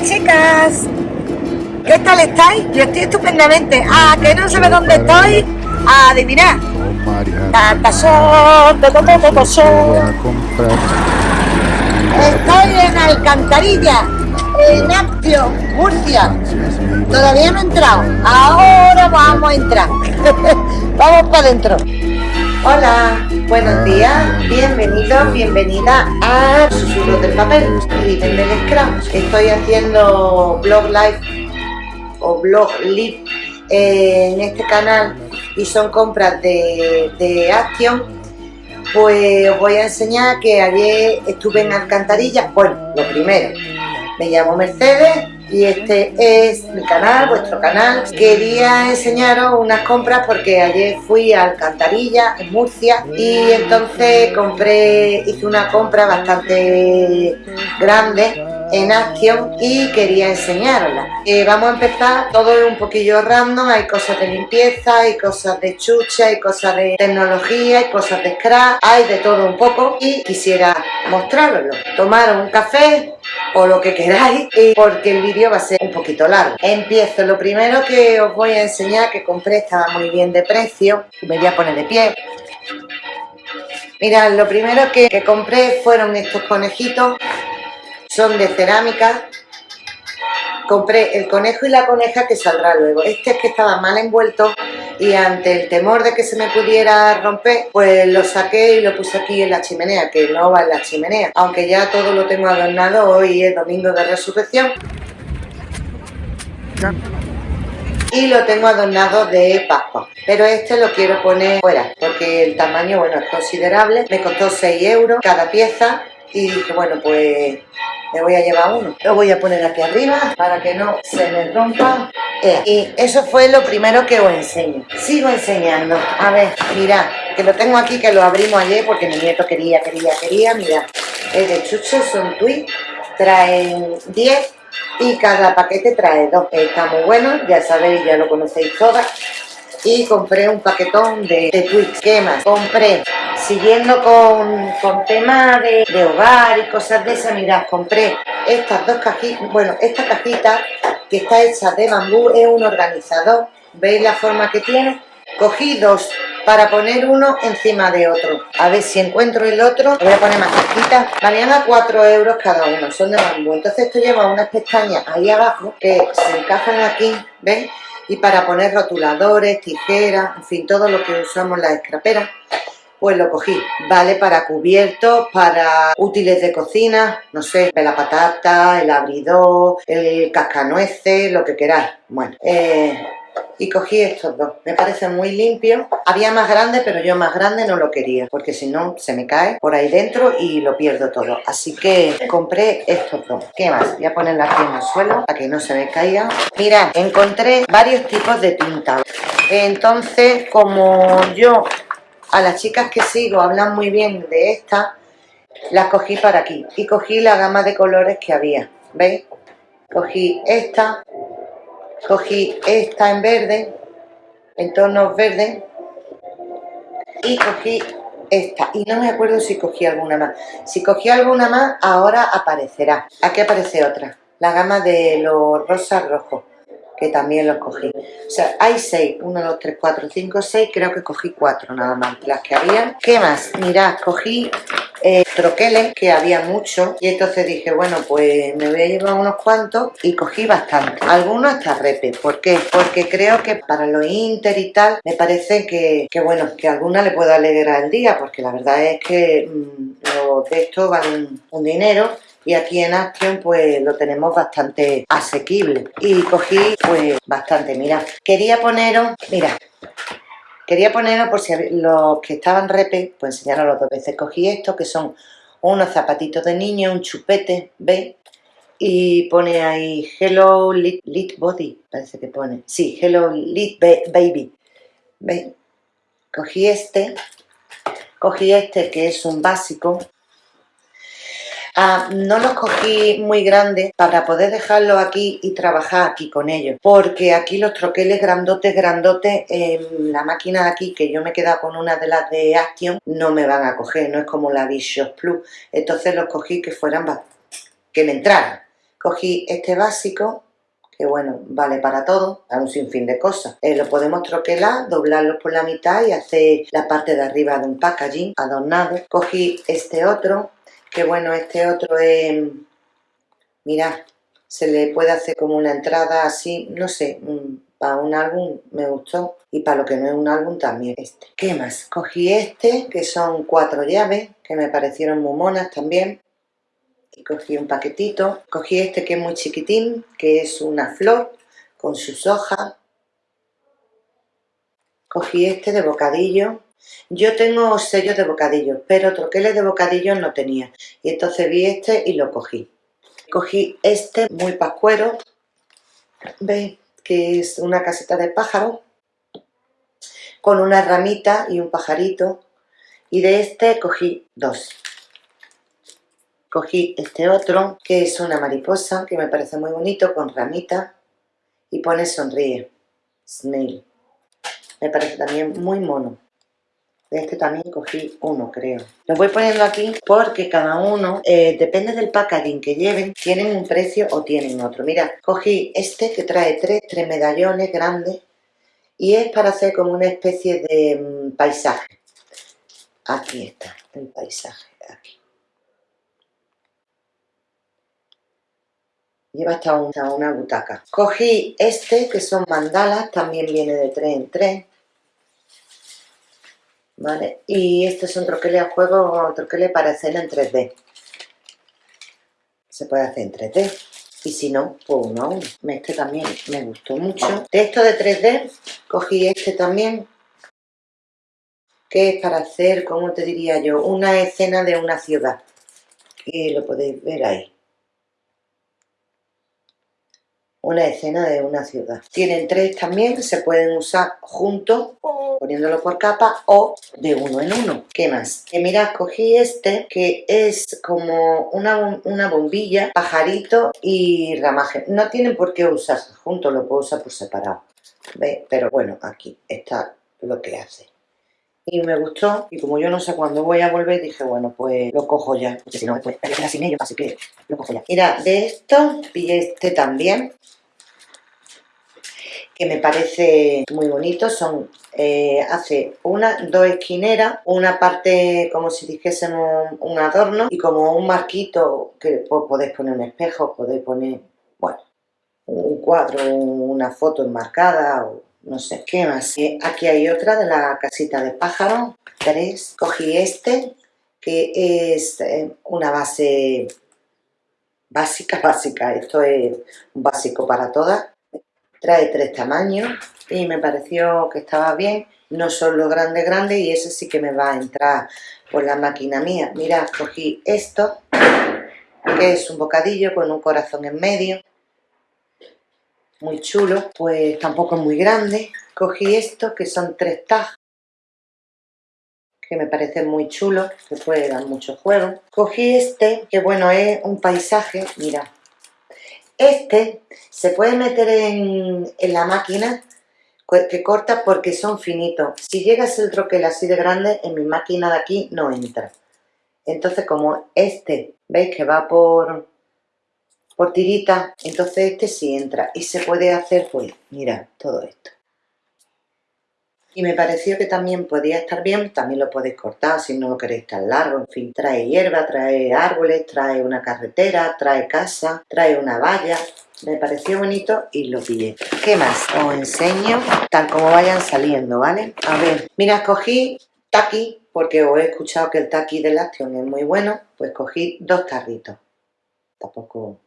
Hola chicas, ¿qué tal estáis? Yo estoy estupendamente. Ah, que no sé dónde estoy. Adivinad. Estoy en Alcantarilla, en Aptio, Murcia. Todavía no he entrado. Ahora vamos a entrar. vamos para adentro. Hola, buenos días, bienvenidos, bienvenida a Susurros del Papel y del Scrum. Estoy haciendo blog live o blog live en este canal y son compras de, de Action. Pues os voy a enseñar que ayer estuve en Alcantarilla. Bueno, lo primero, me llamo Mercedes, y este es mi canal, vuestro canal. Quería enseñaros unas compras porque ayer fui a Alcantarilla, en Murcia, y entonces compré, hice una compra bastante grande en Action y quería enseñarla. Eh, vamos a empezar, todo es un poquillo random, hay cosas de limpieza, hay cosas de chucha, hay cosas de tecnología, hay cosas de scrap, hay de todo un poco y quisiera mostraroslo. Tomar un café, o lo que queráis porque el vídeo va a ser un poquito largo. Empiezo, lo primero que os voy a enseñar que compré estaba muy bien de precio, me voy a poner de pie. Mirad, lo primero que compré fueron estos conejitos, son de cerámica, compré el conejo y la coneja que saldrá luego. Este es que estaba mal envuelto y ante el temor de que se me pudiera romper, pues lo saqué y lo puse aquí en la chimenea, que no va en la chimenea. Aunque ya todo lo tengo adornado, hoy es domingo de resurrección. Y lo tengo adornado de Pascua. Pero este lo quiero poner fuera, porque el tamaño, bueno, es considerable. Me costó 6 euros cada pieza y dije, bueno, pues me voy a llevar uno. Lo voy a poner aquí arriba para que no se me rompa. Eh, y eso fue lo primero que os enseño. Sigo enseñando. A ver, mirad, que lo tengo aquí, que lo abrimos ayer porque mi nieto quería, quería, quería. Mirad, es de chuches, son tweets, traen 10 y cada paquete trae dos. Está muy bueno, ya sabéis, ya lo conocéis todas. Y compré un paquetón de, de tweets. ¿Qué más? Compré siguiendo con, con temas de, hogar y cosas de esas, mirad, compré estas dos cajitas, bueno, esta cajita que está hecha de bambú, es un organizador, ¿veis la forma que tiene? Cogí dos para poner uno encima de otro. A ver si encuentro el otro. Voy a poner más cajitas. Valían a 4 euros cada uno, son de bambú. Entonces esto lleva unas pestañas ahí abajo que se encajan aquí, ¿veis? Y para poner rotuladores, tijeras, en fin, todo lo que usamos las escraperas pues lo cogí. Vale para cubiertos, para útiles de cocina, no sé, la patata, el abridor, el cascanueces, lo que queráis. Bueno, eh, y cogí estos dos. Me parecen muy limpios. Había más grande, pero yo más grande no lo quería, porque si no se me cae por ahí dentro y lo pierdo todo. Así que compré estos dos. ¿Qué más? Voy a ponerla aquí en el suelo para que no se me caiga. Mirad, encontré varios tipos de tinta. Entonces, como yo a las chicas que sigo hablan muy bien de esta, las cogí para aquí. Y cogí la gama de colores que había, ¿veis? Cogí esta, cogí esta en verde, en tonos verdes, y cogí esta. Y no me acuerdo si cogí alguna más. Si cogí alguna más, ahora aparecerá. Aquí aparece otra. La gama de los rosas rojos que también los cogí. O sea, hay seis, uno, dos, tres, cuatro, cinco, seis, creo que cogí cuatro nada más, las que había. ¿Qué más? Mirad, cogí eh, troqueles, que había muchos, y entonces dije, bueno, pues me voy a llevar unos cuantos, y cogí bastante. Algunos hasta repe, ¿por qué? Porque creo que para los inter y tal, me parece que, bueno, que alguna le puedo alegrar el día, porque la verdad es que mm, los de estos valen un dinero, y aquí en Action pues lo tenemos bastante asequible. Y cogí pues bastante, mira, quería poneros, mira, quería poneros por si los que estaban repe, pues enseñaros los dos veces, cogí estos que son unos zapatitos de niño, un chupete, ¿veis? Y pone ahí Hello Lit, Body, parece que pone, sí, Hello Lit Baby, ¿veis? Cogí este, cogí este que es un básico, Ah, no los cogí muy grandes para poder dejarlos aquí y trabajar aquí con ellos, porque aquí los troqueles grandotes, grandotes, en la máquina de aquí, que yo me he quedado con una de las de Action, no me van a coger, no es como la Vision Plus, entonces los cogí que fueran, que me entraran, Cogí este básico, que bueno, vale para todo, a un sinfín de cosas. Eh, lo podemos troquelar, doblarlo por la mitad y hacer la parte de arriba de un packaging adornado. Cogí este otro, que bueno, este otro es... Mirad, se le puede hacer como una entrada así, no sé, para un álbum me gustó y para lo que no es un álbum también este. ¿Qué más? Cogí este, que son cuatro llaves, que me parecieron muy monas también. Y cogí un paquetito. Cogí este que es muy chiquitín, que es una flor con sus hojas. Cogí este de bocadillo. Yo tengo sellos de bocadillo, pero troqueles de bocadillo no tenía. Y entonces vi este y lo cogí. Cogí este muy pascuero, ¿veis? Que es una casita de pájaro, con una ramita y un pajarito. Y de este cogí dos. Cogí este otro, que es una mariposa, que me parece muy bonito, con ramita. Y pone sonríe. Snail. Me parece también muy mono. De este también cogí uno, creo. Lo voy poniendo aquí porque cada uno, eh, depende del packaging que lleven, tienen un precio o tienen otro. Mira, cogí este que trae tres, tres medallones grandes y es para hacer como una especie de mm, paisaje. Aquí está el paisaje, aquí. Lleva hasta una, una butaca. Cogí este, que son mandalas, también viene de 3 en 3 ¿vale? Y este es un troquele a juego, troquele para escena en 3D. Se puede hacer en 3D. Y si no, pues uno a uno. Este también me gustó mucho. De esto de 3D, cogí este también, que es para hacer, ¿cómo te diría yo? Una escena de una ciudad. Y lo podéis ver ahí. Una escena de una ciudad. Tienen tres también, se pueden usar juntos poniéndolo por capa o de uno en uno. ¿Qué más? Que mirad, cogí este que es como una, una bombilla, pajarito y ramaje. No tienen por qué usarse juntos, lo puedo usar por separado. ¿Veis? Pero bueno, aquí está lo que hace. Y me gustó, y como yo no sé cuándo voy a volver, dije, bueno, pues lo cojo ya. Porque si no, después me queda sin ello, así que lo cojo ya. Mira, de esto pillé este también, que me parece muy bonito, son, eh, hace una, dos esquineras, una parte como si dijésemos un adorno y como un marquito que podéis poner un espejo, podéis poner, bueno, un cuadro, una foto enmarcada o no sé. ¿Qué más? Aquí hay otra de la casita de pájaro, tres. Cogí este, que es eh, una base básica, básica, esto es un básico para todas trae tres tamaños y me pareció que estaba bien, no son los grandes grandes y ese sí que me va a entrar por la máquina mía. Mirad, cogí esto, que es un bocadillo con un corazón en medio, muy chulo, pues tampoco es muy grande. Cogí esto, que son tres tags, que me parecen muy chulos, que puede dar mucho juego. Cogí este, que bueno, es un paisaje, mira, este se puede meter en, la máquina que corta porque son finitos. Si llegas el troquel así de grande, en mi máquina de aquí no entra. Entonces, como este, ¿veis que va por, por tirita? Entonces este sí entra. Y se puede hacer, pues, mira, todo esto y me pareció que también podía estar bien, también lo podéis cortar si no lo queréis tan largo, en fin, trae hierba, trae árboles, trae una carretera, trae casa, trae una valla, me pareció bonito y lo pillé. ¿Qué más? Os enseño tal como vayan saliendo, ¿vale? A ver, mira, cogí taqui, porque os he escuchado que el taqui de Action es muy bueno, pues cogí dos tarritos. Tampoco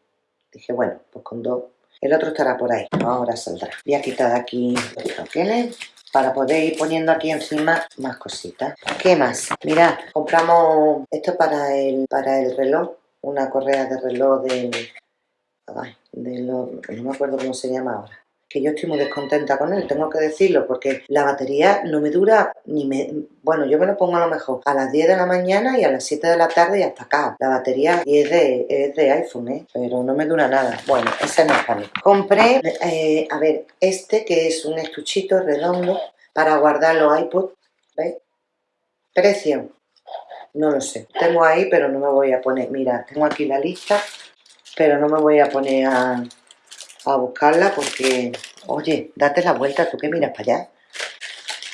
dije, bueno, pues con dos. El otro estará por ahí, ahora saldrá. Voy a quitar aquí los troqueles para poder ir poniendo aquí encima más cositas. ¿Qué más? Mirad, compramos esto para el, para el reloj, una correa de reloj de... Ay, no me acuerdo cómo se llama ahora que yo estoy muy descontenta con él, tengo que decirlo, porque la batería no me dura ni me... Bueno, yo me lo pongo a lo mejor a las 10 de la mañana y a las 7 de la tarde y hasta acá. La batería es de, es de iPhone, ¿eh? Pero no me dura nada. Bueno, ese no es para mí. Compré, eh, a ver, este que es un estuchito redondo para guardar los iPods, ¿veis? Precio, no lo sé. Tengo ahí, pero no me voy a poner. Mira, tengo aquí la lista pero no me voy a poner a, a buscarla porque... Oye, date la vuelta, tú que miras para allá.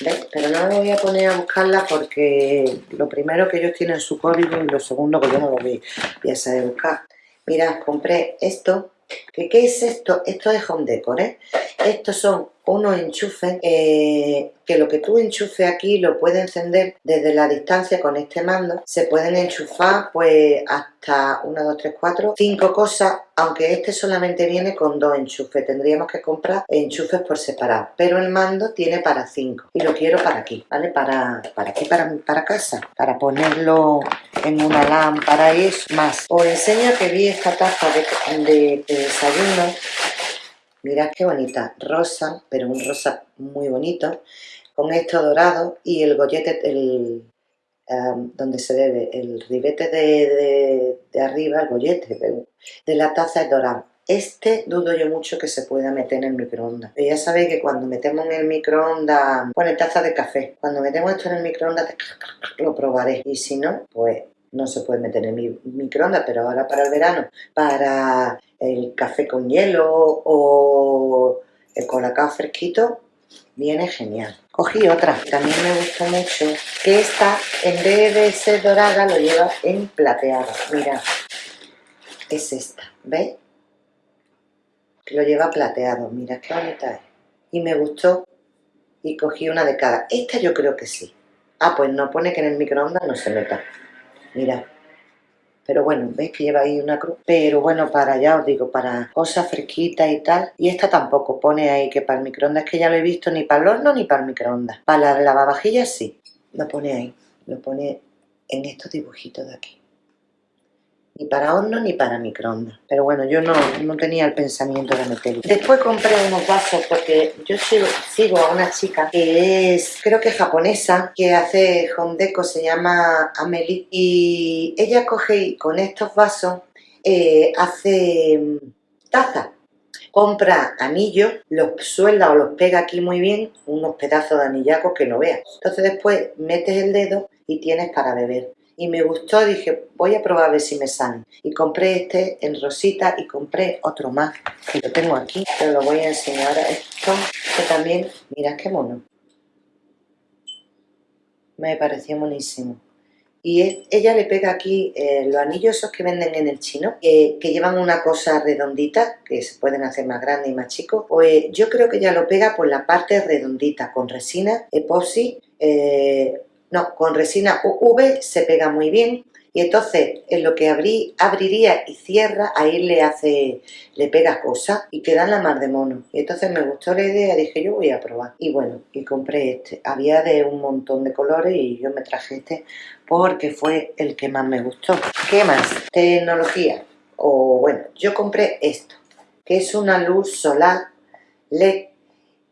¿Ves? Pero no me voy a poner a buscarla porque lo primero que ellos tienen su código y lo segundo que yo no lo voy a saber buscar. Mira, compré esto. ¿Qué, ¿Qué es esto? Esto es home decor, ¿eh? Estos son unos enchufes eh, que lo que tú enchufes aquí lo puedes encender desde la distancia con este mando. Se pueden enchufar pues hasta 1, 2, 3, 4, 5 cosas, aunque este solamente viene con dos enchufes. Tendríamos que comprar enchufes por separado, pero el mando tiene para 5 y lo quiero para aquí, ¿vale? Para, para aquí, para, para casa, para ponerlo en una lámpara y eso más. Os enseño que vi esta taza de, de desayuno Mirad qué bonita, rosa, pero un rosa muy bonito, con esto dorado y el gollete, el, donde se debe, el ribete de, arriba, el gollete de, la taza es dorado. Este dudo yo mucho que se pueda meter en el microondas. ya sabéis que cuando metemos en el microondas, pone taza de café. Cuando metemos esto en el microondas, lo probaré. Y si no, pues no se puede meter en el microondas, pero ahora para el verano, para el café con hielo o el colacao fresquito, viene genial. Cogí otra, también me gustó mucho, que esta, en vez de ser dorada, lo lleva en plateado. Mira, es esta, ¿veis? Lo lleva plateado, mira qué bonita es. Y me gustó y cogí una de cada. Esta yo creo que sí. Ah, pues no pone que en el microondas no se meta. Mira, pero bueno, veis que lleva ahí una cruz, pero bueno, para ya os digo, para cosas fresquitas y tal, y esta tampoco pone ahí que para el microondas, que ya lo he visto ni para el horno ni para el microondas, para la lavavajillas sí, lo pone ahí, lo pone en estos dibujitos de aquí ni para horno ni para microondas. Pero bueno, yo no, no tenía el pensamiento de meterlo. Después compré unos vasos porque yo sigo, a una chica que es, creo que japonesa, que hace home deco, se llama Amelie. Y ella coge y con estos vasos eh, hace mm, tazas compra anillos, los suelda o los pega aquí muy bien, unos pedazos de anillacos que no veas. Entonces después metes el dedo y tienes para beber y me gustó, dije, voy a probar a ver si me sale. Y compré este en rosita y compré otro más, que lo tengo aquí, pero lo voy a enseñar. Esto que también, mira qué mono. Me pareció buenísimo. Y ella le pega aquí eh, los anillos esos que venden en el chino, que llevan una cosa redondita, que se pueden hacer más grandes y más chicos. Pues yo creo que ella lo pega por la parte redondita, con resina, epoxi, eh, no, con resina UV se pega muy bien y entonces en lo que abriría y cierra, ahí le hace, le pega cosas y queda la mar de mono. Y entonces me gustó la idea, dije yo voy a probar. Y bueno, y compré este. Había de un montón de colores y yo me traje este porque fue el que más me gustó. ¿Qué más? Tecnología. O bueno, yo compré esto, que es una luz solar LED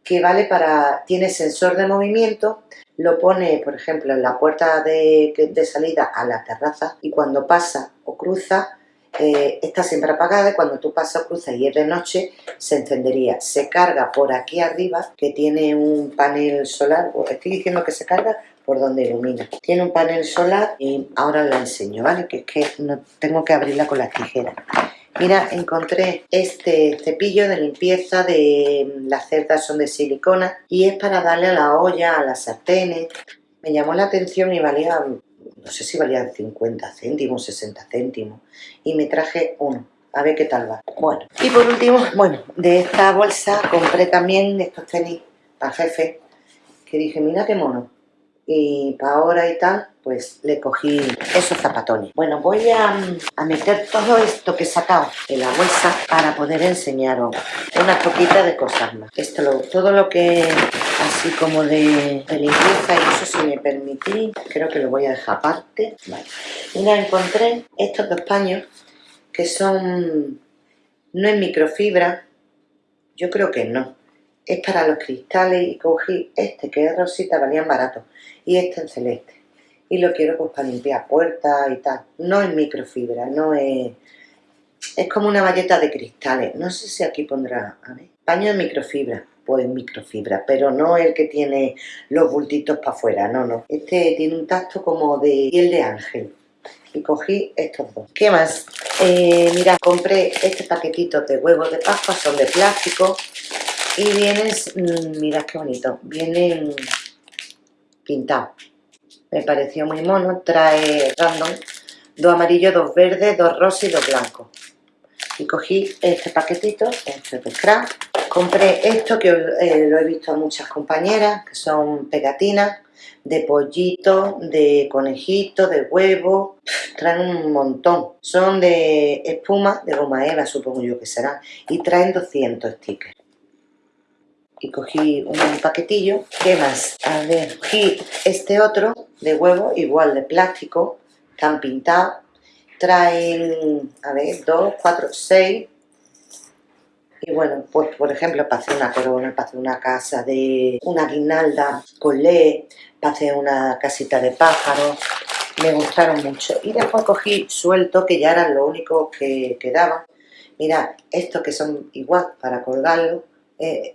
que vale para, tiene sensor de movimiento, lo pone, por ejemplo, en la puerta de, salida a la terraza y cuando pasa o cruza, eh, está siempre apagada y cuando tú pasas o cruzas y es de noche, se encendería. Se carga por aquí arriba, que tiene un panel solar, estoy diciendo que se carga por donde ilumina. Tiene un panel solar y ahora la enseño, ¿vale? Que es que no tengo que abrirla con las tijeras. Mira, encontré este cepillo de limpieza de las cerdas son de silicona y es para darle a la olla, a las sartenes. Me llamó la atención y valía, no sé si valía 50 céntimos, 60 céntimos. Y me traje uno, a ver qué tal va. Bueno, y por último, bueno, de esta bolsa compré también estos tenis para jefe, que dije, mira qué mono y para ahora y tal, pues le cogí esos zapatones. Bueno, voy a, meter todo esto que he sacado en la bolsa para poder enseñaros unas poquitas de cosas más. Esto, lo, todo lo que así como de, limpieza y eso si me permití, creo que lo voy a dejar aparte. Vale. Mira, encontré estos dos paños que son, no en microfibra, yo creo que no, es para los cristales y cogí este que es rosita, valían barato y este en celeste. Y lo quiero pues para limpiar puertas y tal. No es microfibra, no es... Es como una valleta de cristales. No sé si aquí pondrá, a ver. Paño de microfibra. Pues microfibra, pero no el que tiene los bultitos para afuera, no, no. Este tiene un tacto como de piel de ángel. y cogí estos dos. ¿Qué más? Eh, mira, compré este paquetito de huevos de Pascua, son de plástico y vienen, mm, mirad qué bonito, vienen pintados. Me pareció muy mono, trae random, dos amarillos, dos verdes, dos rosas y dos blancos. Y cogí este paquetito, este de scrap. Compré esto que eh, lo he visto a muchas compañeras, que son pegatinas de pollito, de conejito, de huevo, traen un montón. Son de espuma, de goma eva, supongo yo que será, y traen 200 stickers. Y cogí un paquetillo. ¿Qué más? A ver, cogí este otro de huevo, igual de plástico, están pintados. Traen, a ver, 2, 4, 6 y bueno, pues por ejemplo, para hacer una corona, para hacer una casa de una guinalda con LED, para hacer una casita de pájaros, me gustaron mucho. Y después cogí suelto, que ya eran lo único que quedaba. Mira, estos que son igual para colgarlo. Eh,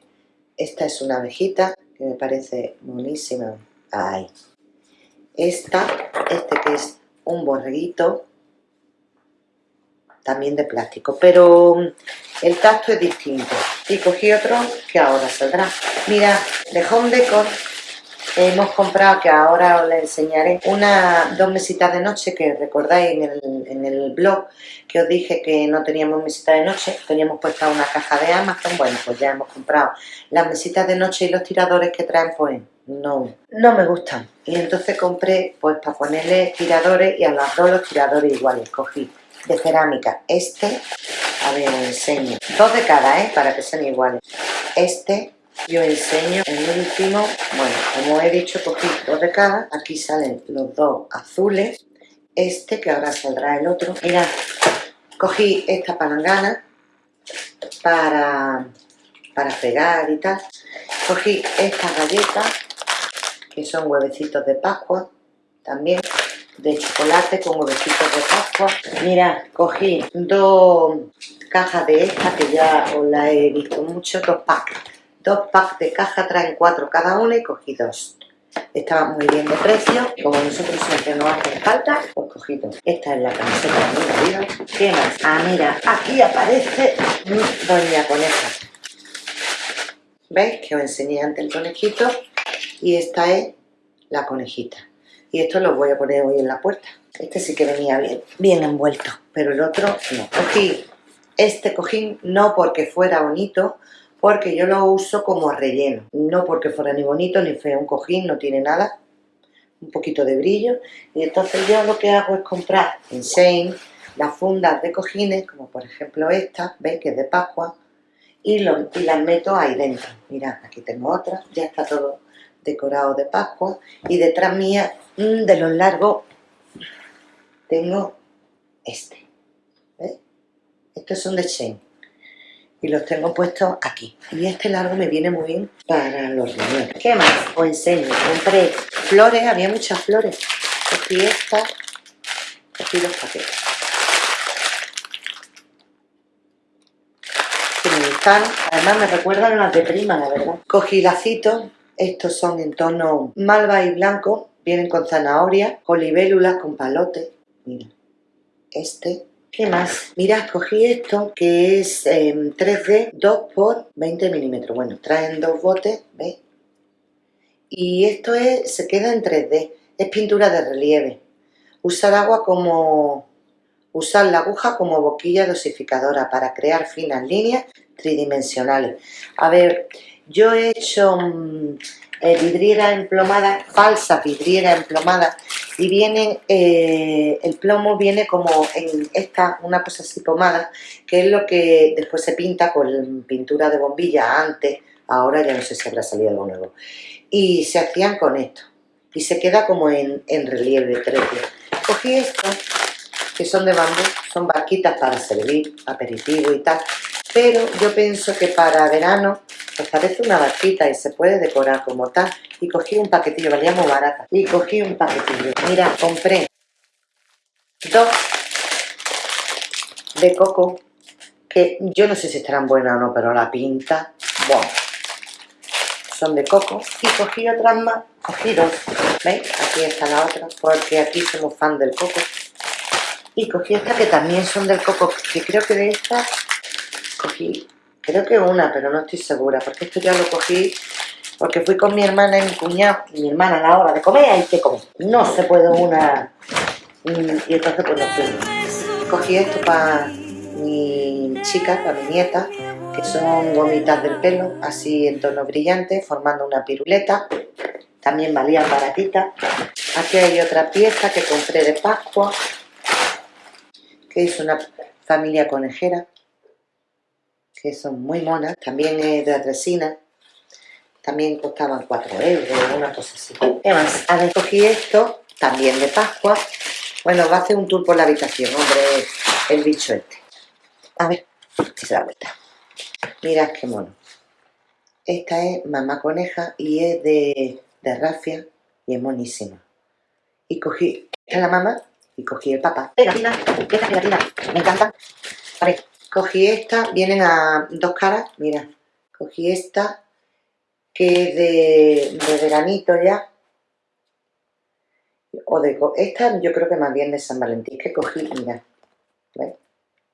esta es una abejita que me parece buenísima. Ahí. Esta, este que es un borreguito, también de plástico, pero mm, el tacto es distinto. Y cogí otro que ahora saldrá. Mira, de Home Decor hemos comprado, que ahora os le enseñaré, una, dos mesitas de noche que recordáis en el, en el blog que os dije que no teníamos mesita de noche, teníamos puesta una caja de Amazon, bueno, pues ya hemos comprado las mesitas de noche y los tiradores que traen, pues no, no me gustan. Y entonces compré, pues para ponerle tiradores y a las dos los tiradores iguales, cogí de cerámica. Este, a ver, os enseño. Dos de cada, ¿eh? Para que sean iguales. Este, yo enseño el último. Bueno, como he dicho, cogí dos de cada. Aquí salen los dos azules. Este, que ahora saldrá el otro. Mirad, cogí esta palangana para, para fregar y tal. Cogí estas galletas, que son huevecitos de Pascua, también de chocolate con huevecitos de pascua. Mira, cogí dos cajas de estas que ya os la he visto mucho, dos packs. Dos packs de caja, traen cuatro cada una y cogí dos. Estaban muy bien de precio, como nosotros siempre nos hacen falta, pues cogí dos. Esta es la camiseta de mi marido. ¿Qué más? Ah, mira, aquí aparece Doña Coneja. ¿Veis? Que os enseñé antes el conejito. Y esta es la conejita y esto lo voy a poner hoy en la puerta. Este sí que venía bien, bien envuelto, pero el otro no. Cogí este cojín no porque fuera bonito, porque yo lo uso como relleno. No porque fuera ni bonito ni feo, un cojín no tiene nada, un poquito de brillo. Y entonces yo lo que hago es comprar en Shane las fundas de cojines, como por ejemplo esta, ¿veis? Que es de Pascua, y, lo, y las meto ahí dentro. Mirad, aquí tengo otra, ya está todo decorado de Pascua y detrás mía mm, de los largos tengo este ¿ves? estos son de Shane y los tengo puestos aquí. Y este largo me viene muy bien para los riñones. ¿qué más? os enseño, compré flores, había muchas flores. Cogí esta cogí los paquetes. Que me gustan, además me recuerdan las de prima la verdad. Cogí lacitos. Estos son en tono malva y blanco, vienen con zanahoria, con libélulas, con palote. Mira, este. ¿Qué más? Mira, escogí esto que es 3D 2 por 20 milímetros. Bueno, traen dos botes, ¿ves? Y esto es, se queda en 3D, es pintura de relieve. Usar agua como... Usar la aguja como boquilla dosificadora para crear finas líneas tridimensionales. A ver, yo he hecho mm, eh, vidriera emplomada, falsa vidriera emplomada, y viene, eh, el plomo viene como en esta, una cosa así pomada, que es lo que después se pinta con pintura de bombilla antes, ahora ya no sé si habrá salido algo nuevo. Y se hacían con esto, y se queda como en, relieve 3D. Cogí esto, que son de bambú, son barquitas para servir aperitivo y tal, pero yo pienso que para verano pues parece una barquita y se puede decorar como tal. Y cogí un paquetillo, valía muy barata. Y cogí un paquetillo. Mira, compré dos de coco, que yo no sé si estarán buenas o no, pero la pinta, bueno, son de coco. Y cogí otras más, cogí dos, ¿veis? Aquí está la otra, porque aquí somos fan del coco. Y cogí esta que también son del coco, que creo que de esta cogí, creo que una, pero no estoy segura, porque esto ya lo cogí porque fui con mi hermana y mi cuñado, y mi hermana a la hora de comer, hay que comer. No se puede una... Y entonces pues no fui. Cogí esto para mi chica, para mi nieta, que son gomitas del pelo, así en tono brillante, formando una piruleta. También valía baratita. Aquí hay otra pieza que compré de Pascua, que es una familia conejera, que son muy monas. También es de atresina. También costaban 4 euros, una cosa así. ¿Qué más? A ver, cogí esto, también de Pascua. Bueno, va a hacer un tour por la habitación, hombre, el bicho este. A ver, si se da vuelta. Mirad qué mono. Esta es mamá coneja y es de, de rafia y es monísima. Y cogí a la mamá y cogí el papá. Pegatina, esta pegatina, me encanta. A ver, cogí esta, vienen a dos caras, mira. Cogí esta, que es de, veranito ya. O de, esta yo creo que más bien de San Valentín, que cogí, mira. ¿Ves?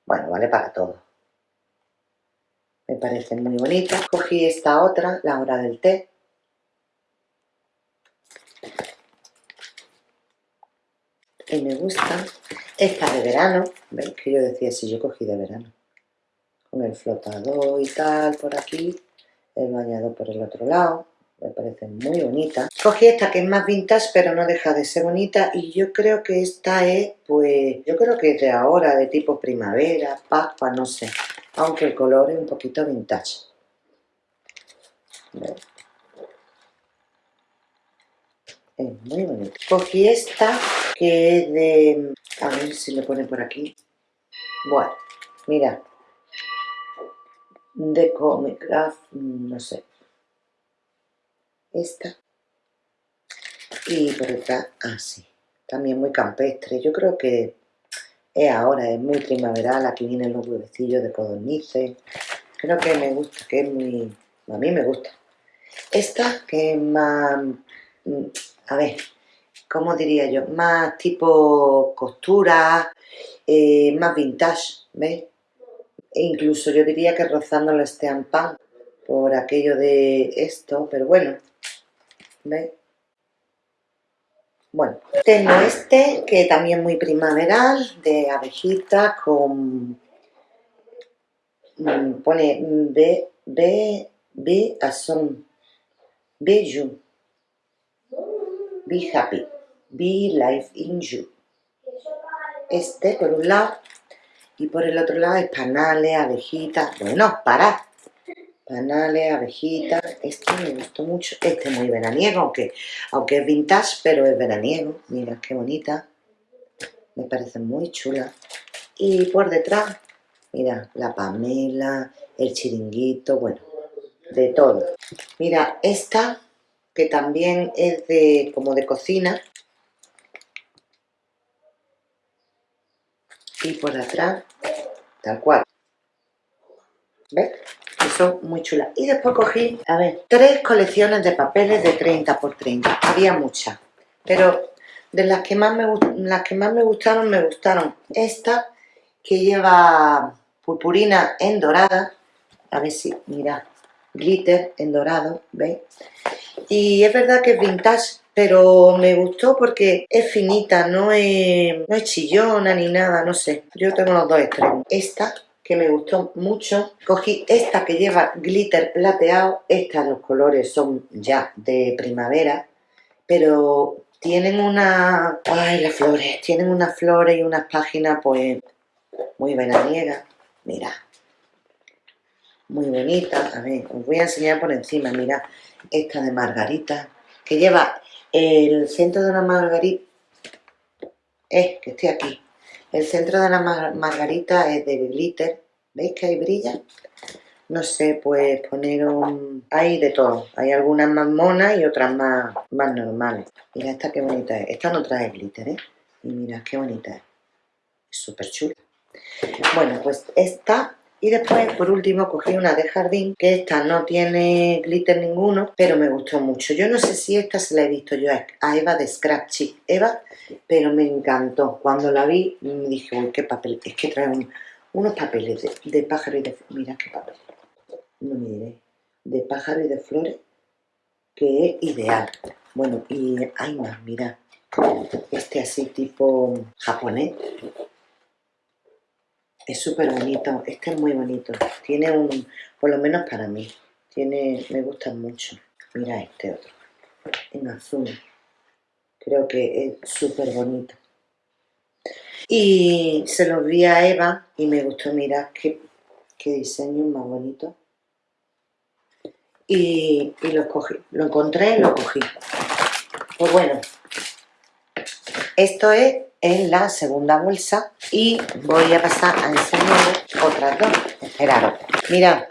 Bueno, vale para todo. Me parece muy bonita. Cogí esta otra, la hora del té. Y me gusta. Esta de verano. ¿Veis que yo decía si yo cogí de verano? Con el flotador y tal por aquí. El bañador por el otro lado me parece muy bonita. Cogí esta que es más vintage, pero no deja de ser bonita, y yo creo que esta es, pues, yo creo que es de ahora, de tipo primavera, pascua, no sé, aunque el color es un poquito vintage. Es muy bonita. Cogí esta, que es de, a ver si le pone por aquí. Bueno, mira, de Comic Craft, no sé, esta. Y por detrás así también muy campestre. Yo creo que es ahora es muy primaveral. Aquí vienen los huevecillos de codornices. Creo que me gusta que es muy a mí me gusta. Esta que es más a ver ¿cómo diría yo? más tipo costura eh, más vintage ¿ves? E incluso yo diría que rozando el pan por aquello de esto, pero bueno, ¿Veis? Bueno, tengo este que también muy primaveral, de abejita con... Mm, pone B, B, B, son Be you. Be happy. Be life in you. Este por un lado y por el otro lado es panales, abejitas. Bueno, para panales, abejitas, este me gustó mucho, este es muy veraniego, aunque, aunque es vintage, pero es veraniego, mira qué bonita, me parece muy chula, y por detrás, mira, la pamela, el chiringuito, bueno, de todo. Mira, esta, que también es de como de cocina, y por atrás, tal cual, ¿ves? son muy chulas. Y después cogí, a ver, tres colecciones de papeles de 30 por 30. Había muchas, pero de las que más me, las que más me gustaron, me gustaron esta, que lleva purpurina en dorada. A ver si, mira, glitter en dorado, ¿veis? Y es verdad que es vintage, pero me gustó porque es finita, no es, no es chillona ni nada, no sé. Yo tengo los dos extremos. Esta que me gustó mucho. Cogí esta que lleva glitter plateado. Estas los colores son ya de primavera, pero tienen una... ¡Ay, las flores! Tienen unas flores y unas páginas pues muy veraniegas. Mira. Muy bonita. A ver, os voy a enseñar por encima. Mira, esta de margarita, que lleva el centro de una margarita... Es que estoy aquí el centro de la margarita es de glitter. ¿Veis que ahí brilla? No sé, pues poner un... Hay de todo. Hay algunas más monas y otras más, más normales. Mira esta qué bonita es. Esta no trae glitter, ¿eh? Y mira qué bonita es. Es súper chula. Bueno, pues esta Y después, por último, cogí una de jardín, que esta no tiene glitter ninguno, pero me gustó mucho. Yo no sé si esta se la he visto yo a Eva de Scratchy Eva, pero me encantó. Cuando la vi, me dije, uy, qué papel. Es que trae unos papeles de, pájaro y de... Mira qué papel. No me diré. De pájaro y de flores, que es ideal. Bueno, y hay más, mira. Este así tipo japonés es súper bonito, este es muy bonito. Tiene un, por lo menos para mí, tiene, me gusta mucho. Mira este otro, en azul. Creo que es súper bonito. Y se los vi a Eva y me gustó, mira qué, qué diseño más bonito. Y, y lo cogí, lo encontré y lo cogí. Pues bueno, esto es en la segunda bolsa y voy a pasar a enseñar otras dos. Esperaros. Mirad,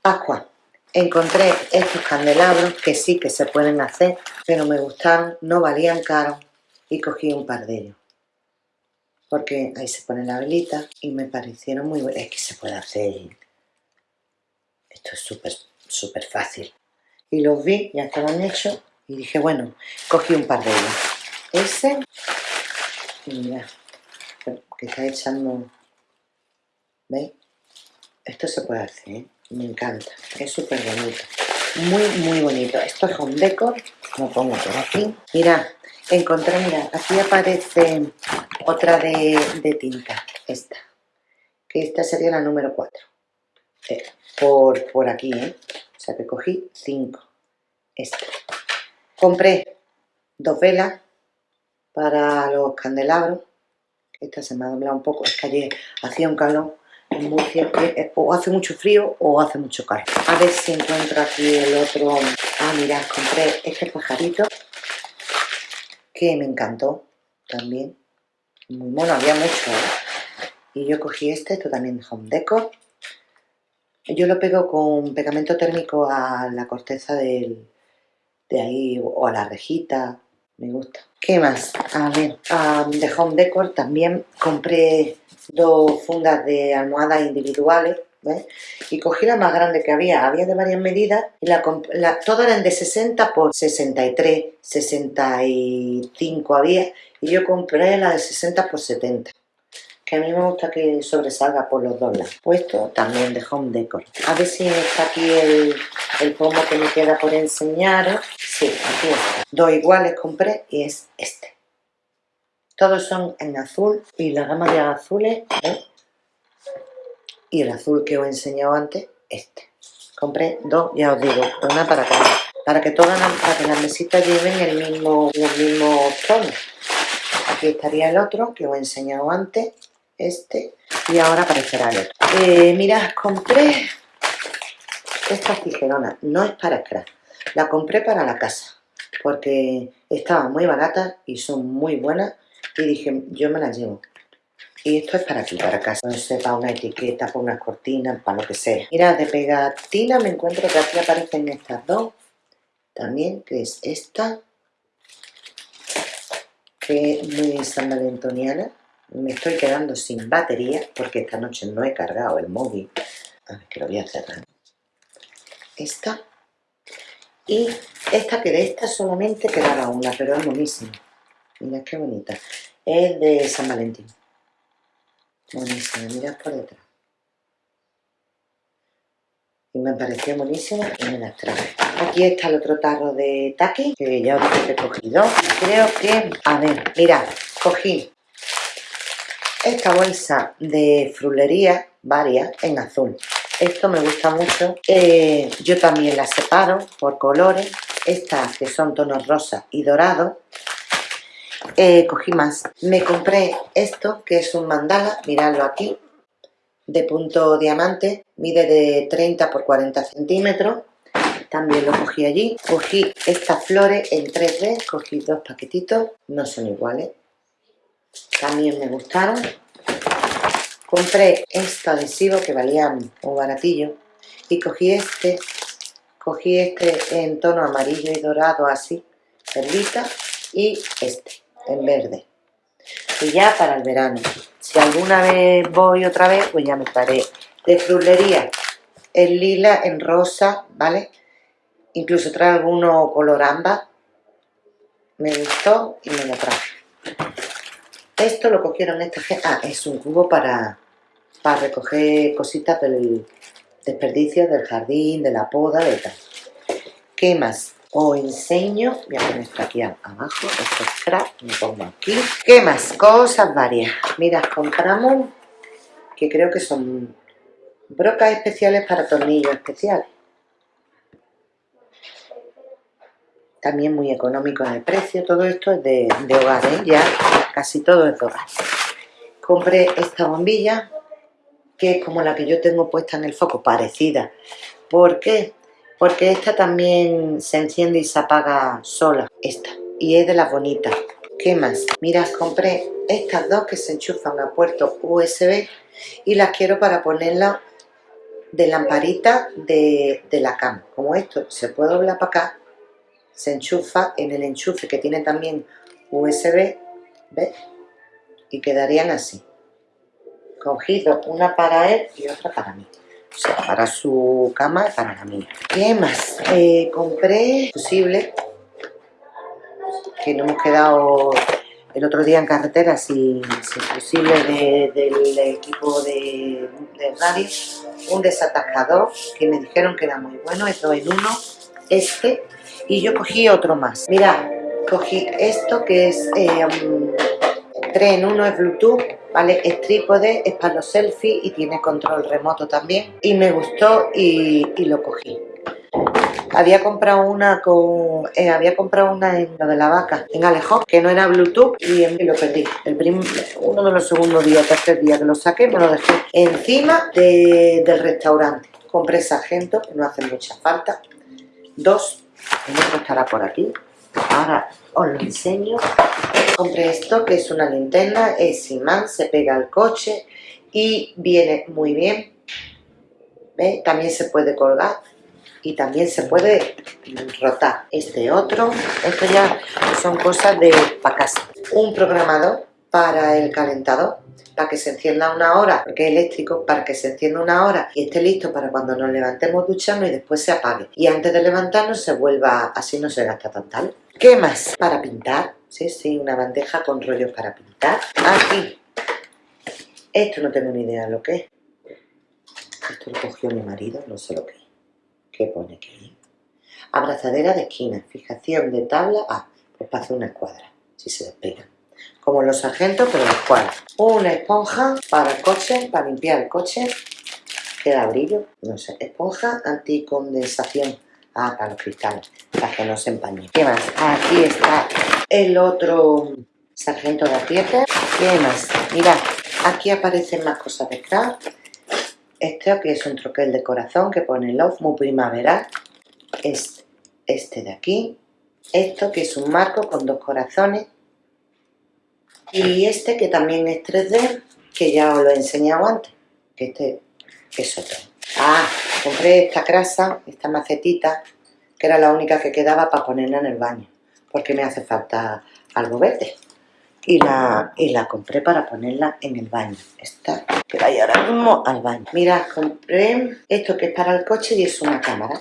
Pascua. Encontré estos candelabros que sí que se pueden hacer, pero me gustaron, no valían caro y cogí un par de ellos. Porque ahí se pone la velita y me parecieron muy buenos. Es que se puede hacer. Esto es súper, súper fácil. Y los vi, ya estaban hechos y dije, bueno, cogí un par de ellos. Ese Mira, que está echando... ¿Veis? Esto se puede hacer, ¿eh? Me encanta. Es súper bonito. Muy, muy bonito. Esto es home decor. Lo pongo por aquí. Mira, encontré, mira, aquí aparece otra de, tinta. Esta. Que esta sería la número 4. Eh, por, por aquí, ¿eh? O sea que cogí 5. Esta. Compré dos velas para los candelabros. Esta se me ha doblado un poco, es que ayer hacía un calor en o hace mucho frío o hace mucho calor. A ver si encuentro aquí el otro. Ah, mira, compré este pajarito que me encantó también. Muy mono, había mucho. ¿eh? Y yo cogí este, esto también de Home Decor. Yo lo pego con pegamento térmico a la corteza del, de ahí o a la rejita me gusta. ¿Qué más? A ver, de Home Decor también compré dos fundas de almohadas individuales, ¿ves? Y cogí la más grande que había, había de varias medidas, y todas eran de 60 por 63, 65 había, y yo compré la de 60 por 70 que a mí me gusta que sobresalga por los dos lados. Puesto también de Home Decor. A ver si está aquí el, el pomo que me queda por enseñaros. Sí, aquí está. Dos iguales compré y es este. Todos son en azul y la gama de azules ¿eh? y el azul que os he enseñado antes, este. Compré dos, ya os digo, una para cada. Para que todas las, mesitas lleven el mismo, los mismos tonos. Aquí estaría el otro que os he enseñado antes este y ahora aparecerá el otro. Eh, mirad, compré esta tijerona, no es para scratch, la compré para la casa porque estaban muy baratas y son muy buenas y dije, yo me las llevo. Y esto es para aquí, para casa, no sé, para una etiqueta, para una cortina, para lo que sea. Mira, de pegatina me encuentro que aquí aparecen estas dos, también, que es esta, que es muy san valentoniana, me estoy quedando sin batería porque esta noche no he cargado el móvil. A ver, que lo voy a cerrar. Esta. Y esta, que de esta solamente quedaba una, pero es buenísima. Mira qué bonita. Es de San Valentín. Buenísima, mira por detrás. Y me pareció buenísima y me las traje. Aquí está el otro tarro de Taki, que ya os he cogido. Creo que, a ver, mirad, cogí esta bolsa de frulería, varias, en azul. Esto me gusta mucho. Eh, yo también las separo por colores. Estas que son tonos rosa y dorado. Eh, cogí más. Me compré esto, que es un mandala, miradlo aquí, de punto diamante. Mide de 30 por 40 centímetros. También lo cogí allí. Cogí estas flores en 3D. Cogí dos paquetitos. No son iguales también me gustaron. Compré este adhesivo que valía un baratillo y cogí este, cogí este en tono amarillo y dorado así, perlita, y este en verde. Y ya para el verano. Si alguna vez voy otra vez, pues ya me traeré de frulería en lila, en rosa, ¿vale? Incluso trae alguno color ámbar. Me gustó y me lo traje. Esto lo cogieron esta gente. Ah, es un cubo para, para recoger cositas del desperdicio del jardín, de la poda, de tal. ¿Qué más? Os enseño, voy a poner esto aquí abajo, esto es scrap, me pongo aquí. ¿Qué más? Cosas varias. Mira, compramos, que creo que son brocas especiales para tornillos especiales. También muy económico en el precio, todo esto es de, hogar, ¿eh? ya casi todo es de hogar. Compré esta bombilla, que es como la que yo tengo puesta en el foco, parecida. ¿Por qué? Porque esta también se enciende y se apaga sola, esta. Y es de las bonitas. ¿Qué más? Mira, compré estas dos que se enchufan a puerto USB y las quiero para ponerla de lamparita de, la cama. Como esto se puede doblar para acá, se enchufa en el enchufe que tiene también USB, ¿ves? Y quedarían así. Cogido una para él y otra para mí. O sea, para su cama y para la mía. ¿Qué más? Eh, compré posible que no hemos quedado el otro día en carretera sin, fusible del equipo de, radio, un desatascador que me dijeron que era muy bueno, esto en uno, este, y yo cogí otro más. Mira, cogí esto que es 3 eh, en 1, es Bluetooth, ¿vale? Es trípode, es para los selfies y tiene control remoto también. Y me gustó y lo cogí. Había comprado una con eh, había comprado una en lo de la vaca, en Alejo, que no era Bluetooth y, lo perdí. El uno de los segundos días, tercer día que lo saqué, me lo dejé encima del restaurante. Compré sargento, que no hace mucha falta. Dos, el otro estará por aquí. Ahora os lo enseño. Compré esto, que es una linterna, es imán, se pega al coche y viene muy bien. ¿Ve? También se puede colgar y también se puede rotar. Este otro, esto ya son cosas de para casa. Un programador para el calentador, para que se encienda una hora, porque es eléctrico, para que se encienda una hora y esté listo para cuando nos levantemos duchamos y después se apague. Y antes de levantarnos se vuelva, así no se gasta tan tal. ¿Qué más? Para pintar, sí, sí, una bandeja con rollos para pintar. Aquí, esto no tengo ni idea de lo que es. Esto lo cogió mi marido, no sé lo que es. ¿Qué pone aquí? Abrazadera de esquina, fijación de tabla, ah, pues para hacer una escuadra, si se despega. Como los sargentos, pero la escuadra. Una esponja para el coche, para limpiar el coche, queda brillo, no sé, esponja anticondensación, ah, para los cristales, para que no se empañen. ¿Qué más? Aquí está el otro sargento de pieza. ¿Qué más? Mirad, aquí aparecen más cosas de craft este que es un troquel de corazón que pone Love muy primaveral. Es este de aquí. Esto que es un marco con dos corazones. Y este que también es 3D, que ya os lo he enseñado antes. Que este es otro. Ah, compré esta grasa, esta macetita, que era la única que quedaba para ponerla en el baño. Porque me hace falta algo verde y la, y la compré para ponerla en el baño. Esta que vaya ahora mismo al baño. Mira, compré esto que es para el coche y es una cámara.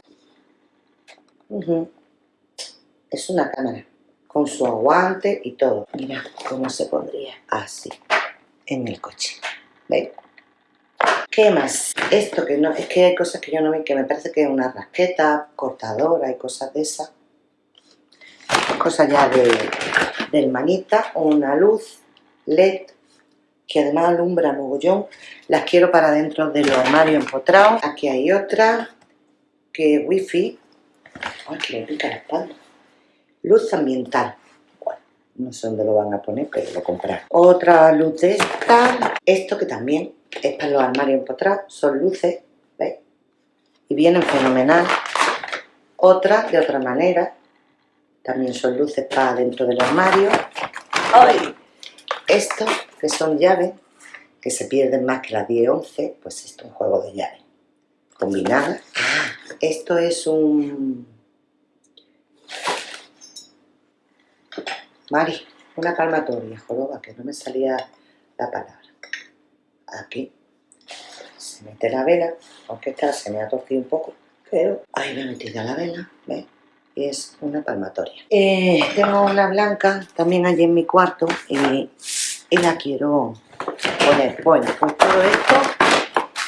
Es una cámara con su aguante y todo. Mira cómo se pondría así en el coche. ¿Veis? ¿Qué más? Esto que no, es que hay cosas que yo no vi, que me parece que es una rasqueta, cortadora y cosas de esas. Cosas ya de, de hermanita, una luz LED que además alumbra mogollón. Las quiero para dentro de los armarios empotrados. Aquí hay otra que es wifi. Ay, que le pica la espalda. Luz ambiental. No sé dónde lo van a poner, pero lo comprar. Otra luz de esta. Esto que también es para los armarios empotrados. Son luces, ¿veis? Y vienen fenomenal. Otra de otra manera también son luces para dentro del armario. ¡Ay! Esto, que son llaves, que se pierden más que las 10-11, pues esto es un juego de llaves combinadas. Esto es un... Mari, una palmatoria, joroba, que no me salía la palabra. Aquí. se mete la vela, aunque esta se me ha torcido un poco, pero ahí me he metido la vela, ¿ves? Y es una palmatoria. Eh, tengo una blanca también allí en mi cuarto y, la quiero poner. Bueno, pues todo esto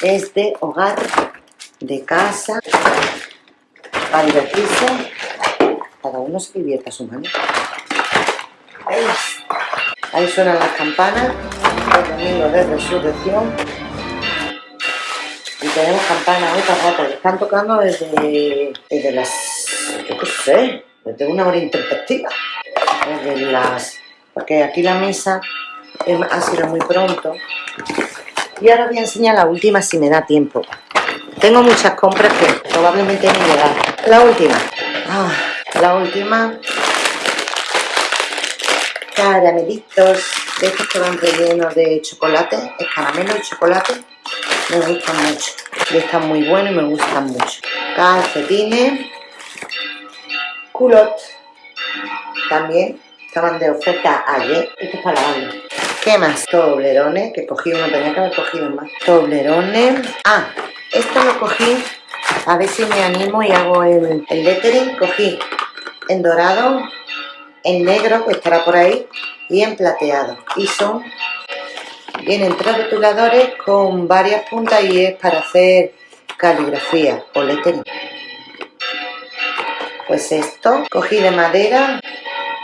es de hogar, de casa, para divertirse. Cada uno se divierta a su manera. Ahí suenan las campanas domingo de resurrección. Y tenemos campanas otra rato. Están tocando desde, desde las, yo qué sé, desde una hora interpretativa. Desde las, porque aquí la mesa ha sido muy pronto. Y ahora voy a enseñar la última si me da tiempo. Tengo muchas compras que probablemente ni llegar. La última. Ah, la última caramelitos estos que van rellenos de chocolate, es caramelo y chocolate, me gustan mucho. Y están muy buenos y me gustan mucho. Calcetines, culot, también estaban de oferta ayer. Esto es para lavarlo. ¿Qué más? Toblerones, que cogí uno, tenía que haber cogido más. Toblerones. Ah, esto lo cogí, a ver si me animo y hago el, el lettering. Cogí en dorado, en negro, que estará por ahí, y en plateado. Y son, vienen tres rotuladores con varias puntas y es para hacer caligrafía o lettering. Pues esto, cogí de madera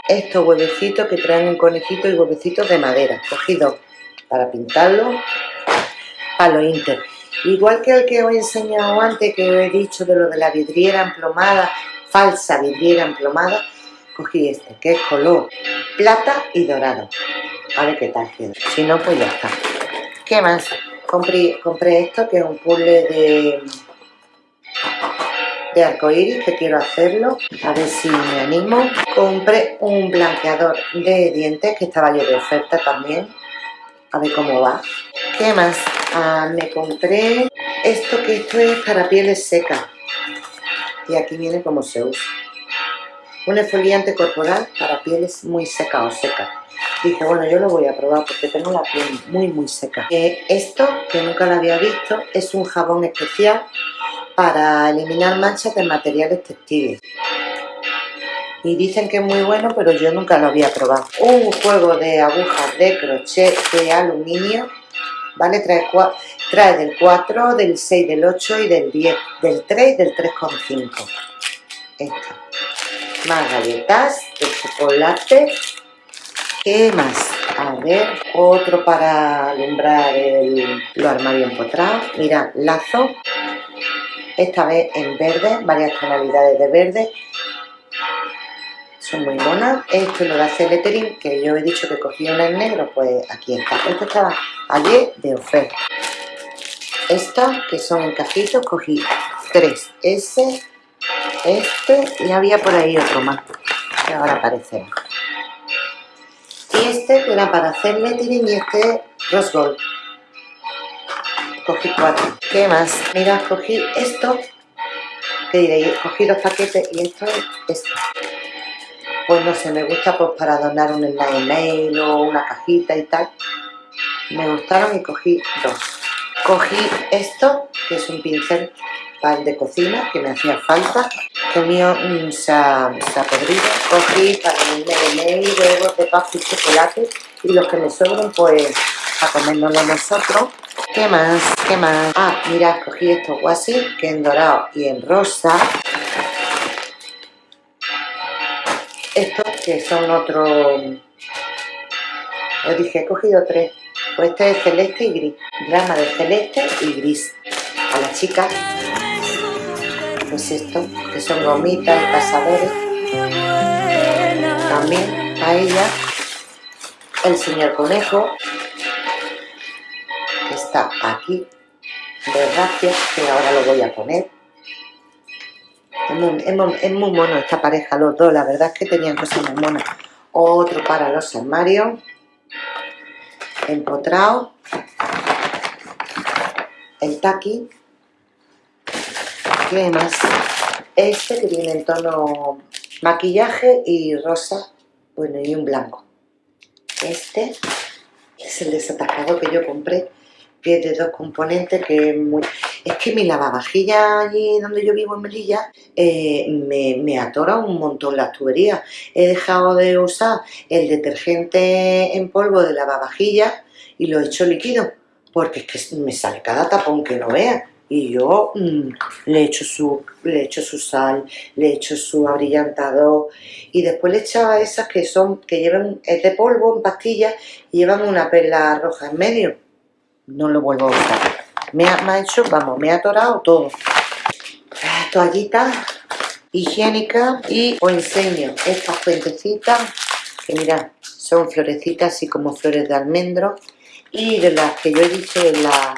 estos huevecitos que traen un conejito y huevecitos de madera. Cogí dos para pintarlo, palo inter. Igual que el que os he enseñado antes, que os he dicho de lo de la vidriera emplomada, falsa vidriera emplomada, cogí este, que es color plata y dorado. A ver qué tal queda. Si no, pues ya está. ¿Qué más? Compré, compré esto, que es un puzzle de, de arcoíris, que quiero hacerlo. A ver si me animo. Compré un blanqueador de dientes, que estaba yo de oferta también. A ver cómo va. ¿Qué más? Ah, me compré esto, que esto es para pieles secas. Y aquí viene cómo se usa un exfoliante corporal para pieles muy seca o seca. Dije, bueno, yo lo voy a probar porque tengo la piel muy, muy seca. Eh, esto, que nunca lo había visto, es un jabón especial para eliminar manchas de materiales textiles. Y dicen que es muy bueno, pero yo nunca lo había probado. Un juego de agujas de crochet de aluminio, ¿vale? Trae, trae del 4, del 6, del 8 y del 10, del 3 y del 3,5. Esta más galletas de chocolate. ¿qué más? a ver, otro para alumbrar el, los armarios empotrados mira, lazo esta vez en verde, varias tonalidades de verde. Son muy monas. Esto lo de hacer lettering que yo he dicho que cogí una en negro. Pues aquí está, esto estaba ayer de oferta. Estas que son en cajitos cogí tres, ese este y había por ahí otro más que ahora aparece y este que era para hacer lettering y este rose gold. Cogí cuatro. ¿qué más? mira, cogí esto que diréis, cogí los paquetes y esto es esto pues no sé, me gusta pues para donar un mail o una cajita y tal. Me gustaron y cogí dos. Cogí esto que es un pincel pan de cocina que me hacía falta. El mío mm, se, ha, podrido cogí para el y huevos de pasta y chocolate. Y los que me sobran pues a comérnoslo nosotros. ¿qué más? ¿qué más? ah, mira, cogí estos guasis que en dorado y en rosa. Estos que son otros os dije, he cogido tres. Pues este es celeste y gris. Grama de celeste y gris. A las chicas pues esto, que son gomitas pasadores. También a ella, el señor conejo, que está aquí, de gracia, que ahora lo voy a poner. Es muy, mono esta pareja, los dos, la verdad es que tenían cosas muy monas. Otro para los armarios, empotrado, el taqui, más Este que viene en tono maquillaje y rosa, bueno, y un blanco. Este es el desatacado que yo compré que es de dos componentes, que es que mi lavavajilla allí donde yo vivo en Melilla eh, me, me atora un montón las tuberías. He dejado de usar el detergente en polvo de lavavajillas y lo he hecho líquido, porque es que me sale cada tapón que no vea y yo mm, le echo su le echo su sal, le echo su abrillantador y después le echaba esas que son que llevan es de polvo en pastillas y llevan una perla roja en medio. No lo vuelvo a usar. Me ha, hecho, vamos, me ha atorado todo. Toallitas higiénicas y os enseño estas fuentecitas que mirad, son florecitas así como flores de almendro y de las que yo he dicho en la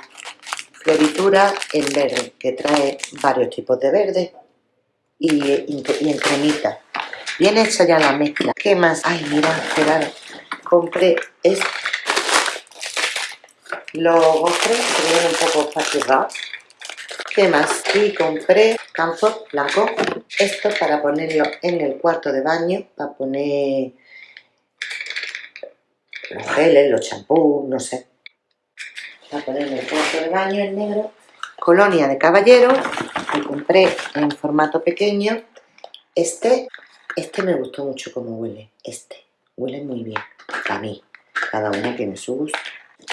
floritura en verde, que trae varios tipos de verde y, en cremita. Bien hecha ya la mezcla. ¿Qué más? Ay, mira, esperad. Compré este. Los gofres que vienen un poco facturados. ¿Qué más? Y compré campo blanco. Esto para ponerlo en el cuarto de baño, para poner los geles, los champús, no sé a poner en el cuarto de baño en negro. Colonia de caballero, que compré en formato pequeño. Este, este me gustó mucho como huele, este. Huele muy bien, a mí. Cada uno tiene su gusto.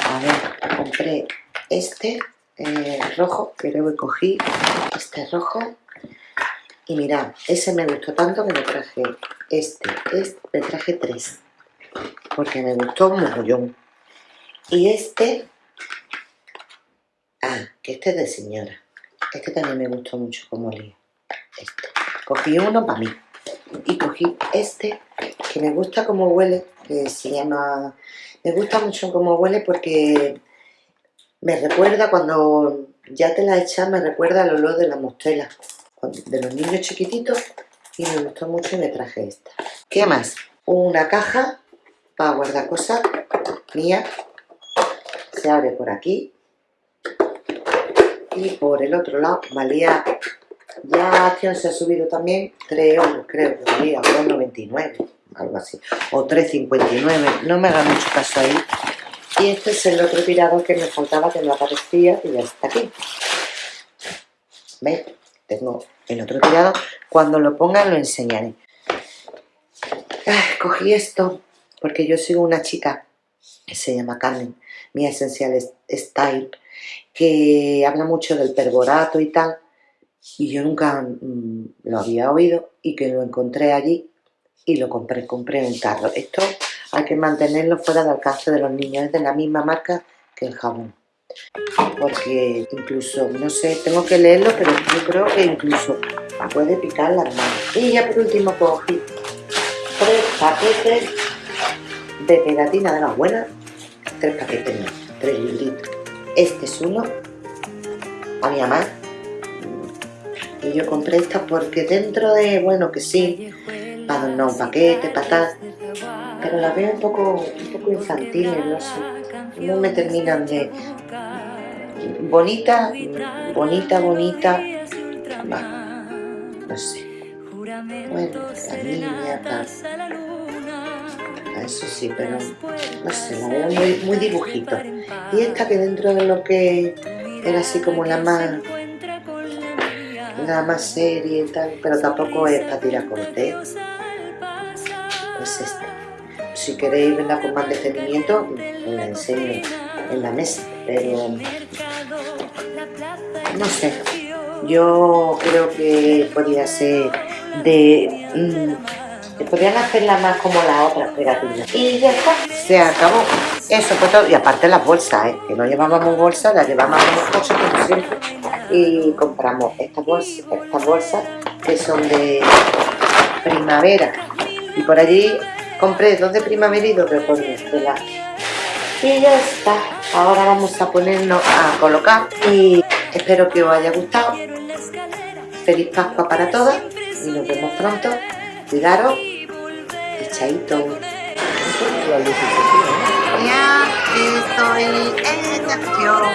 A ver, compré este eh, rojo, que luego cogí este rojo. Y mirad, ese me gustó tanto que me traje este, este, me traje tres. Porque me gustó un mogollón. Y este Ah, que este es de señora. Este también me gustó mucho como olía. Este. Cogí uno para mí. Y cogí este, que me gusta como huele, que se llama... Me gusta mucho como huele porque me recuerda cuando ya te la echas, me recuerda al olor de la mostela, de los niños chiquititos, y me gustó mucho y me traje esta. ¿Qué más? Una caja para guardar cosas mía. Se abre por aquí y por el otro lado valía ya acción se ha subido también 3 euros creo que valía 2,99 algo así o 3,59 no me haga mucho caso ahí. Y este es el otro tirador que me faltaba que no aparecía y ya está aquí. ¿veis? tengo el otro tirador cuando lo ponga lo enseñaré. Cogí esto porque yo sigo una chica que se llama Carmen mi esencial style que habla mucho del perborato y tal, y yo nunca mm, lo había oído y que lo encontré allí y lo compré, compré un tarro. Esto hay que mantenerlo fuera del alcance de los niños, es de la misma marca que el jabón. Porque incluso, no sé, tengo que leerlo, pero yo creo que incluso puede picar las manos. Y ya por último cogí tres paquetes de pegatina de las buenas, tres paquetes, tres libritos este es uno, a mi mamá. Y yo compré esta porque dentro de, bueno, que sí, para adornar un paquete, para tal, pero la veo un poco, un poco infantiles, no sé. No me terminan de... Bonita, bonita, bonita, no sé. Bueno, la niña, tal eso sí, pero no sé, la veo muy, muy dibujito. Y esta que dentro de lo que era así como la más la más serie y tal, pero tampoco es para tirar corte. Es esta. Si queréis verla con más detenimiento, os la enseño en la mesa, pero no sé. Yo creo que podría ser de mm, podrían hacerla más como la otra pegatina. Y ya está, se acabó. Eso fue todo. Y aparte las bolsas, ¿eh? que no llevábamos bolsas, las llevábamos coche como siempre. Y compramos estas bolsas, estas bolsas que son de primavera. Y por allí compré dos de primavera y dos de otoño. Y ya está. Ahora vamos a ponernos a colocar. Y espero que os haya gustado. Feliz Pascua para todas. Y nos vemos pronto. Cuidaros chaito. Ya estoy en acción.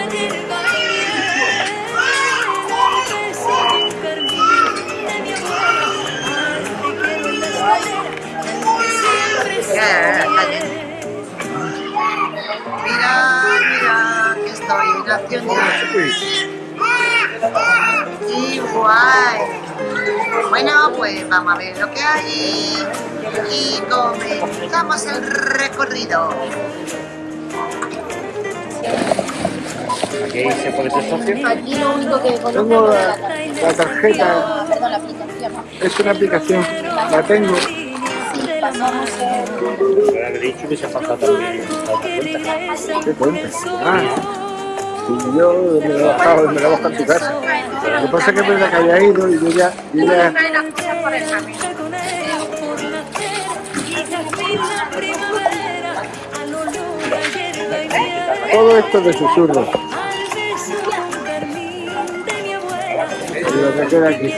Mira, mira, que estoy en vacaciones. Y guay. Bueno, pues vamos a ver lo que hay y comenzamos el recorrido. Aquí se puede ser socio. Aquí lo único que conozco la, la tarjeta, Perdón, la aplicación. es una aplicación, la tengo. Sí, pasamos dicho que se ha pasado también. ¿Qué cuenta? Ah, y yo me lo he bajado, me lo he bajado en tu casa. Lo que pasa es que verdad que haya ido y yo ya, todo esto de susurros. Y lo que queda aquí.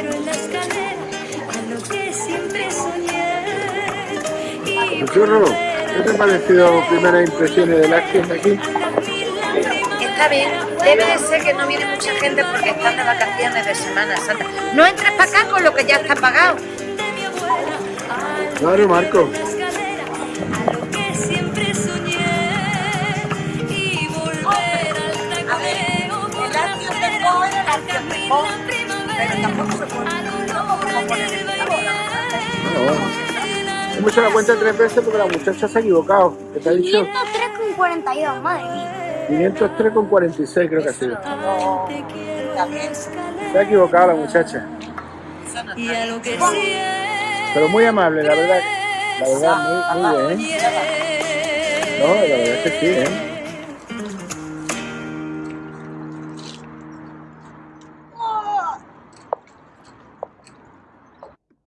Susurro, ¿qué te ha parecido primeras impresiones de las tiendas aquí? Está bien, debe de ser que no viene mucha gente porque están de vacaciones de Semana Santa. No entres para acá con lo que ya está pagado. Claro, Marco. Hemos hecho la cuenta tres veces porque la muchacha se ha equivocado. ¿Qué te ha dicho? 503,42, madre mía. 503 con 46 creo que ha sido. Se ha equivocado la muchacha. Pero muy amable, la verdad. La verdad, muy, muy bien. No, la verdad es que sí, ¿eh?